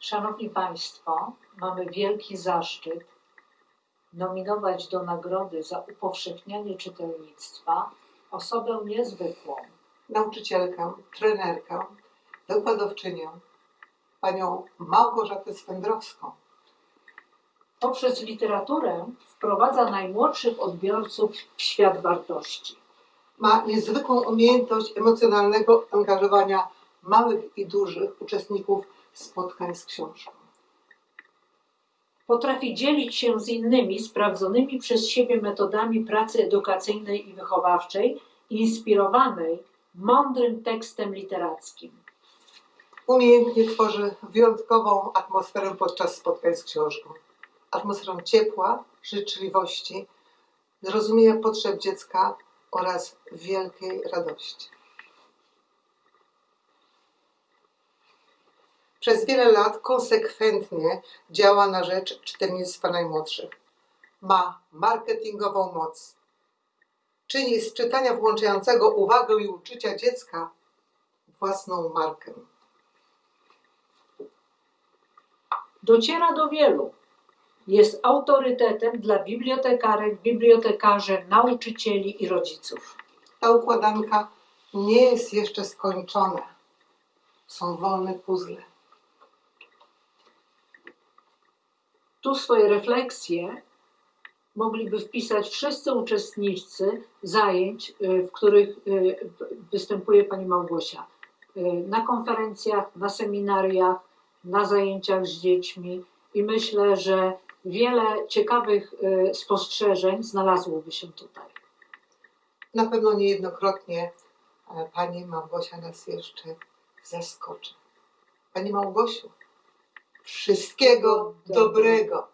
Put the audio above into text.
Szanowni Państwo, mamy wielki zaszczyt nominować do nagrody za upowszechnianie czytelnictwa osobę niezwykłą, nauczycielkę, trenerkę, wykładowczynię, panią Małgorzatę Swędrowską. poprzez literaturę wprowadza najmłodszych odbiorców w świat wartości. Ma niezwykłą umiejętność emocjonalnego angażowania małych i dużych uczestników spotkań z książką. Potrafi dzielić się z innymi sprawdzonymi przez siebie metodami pracy edukacyjnej i wychowawczej, inspirowanej mądrym tekstem literackim. Umiejętnie tworzy wyjątkową atmosferę podczas spotkań z książką. Atmosferę ciepła, życzliwości, zrozumienia potrzeb dziecka oraz wielkiej radości. Przez wiele lat konsekwentnie działa na rzecz czytelnictwa najmłodszych. Ma marketingową moc. Czyni z czytania włączającego uwagę i uczucia dziecka własną markę. Dociera do wielu. Jest autorytetem dla bibliotekarek, bibliotekarzy, nauczycieli i rodziców. Ta układanka nie jest jeszcze skończona. Są wolne puzzle. Tu swoje refleksje mogliby wpisać wszyscy uczestnicy zajęć, y, w których y, występuje Pani Małgosia. Y, Na konferencjach, na seminariach, na zajęciach z dziećmi i myślę, że wiele ciekawych spostrzeżeń znalazłoby się tutaj. Na pewno niejednokrotnie e, Pani Małgosia nas jeszcze zaskoczy. Pani Małgosiu, wszystkiego dobrego.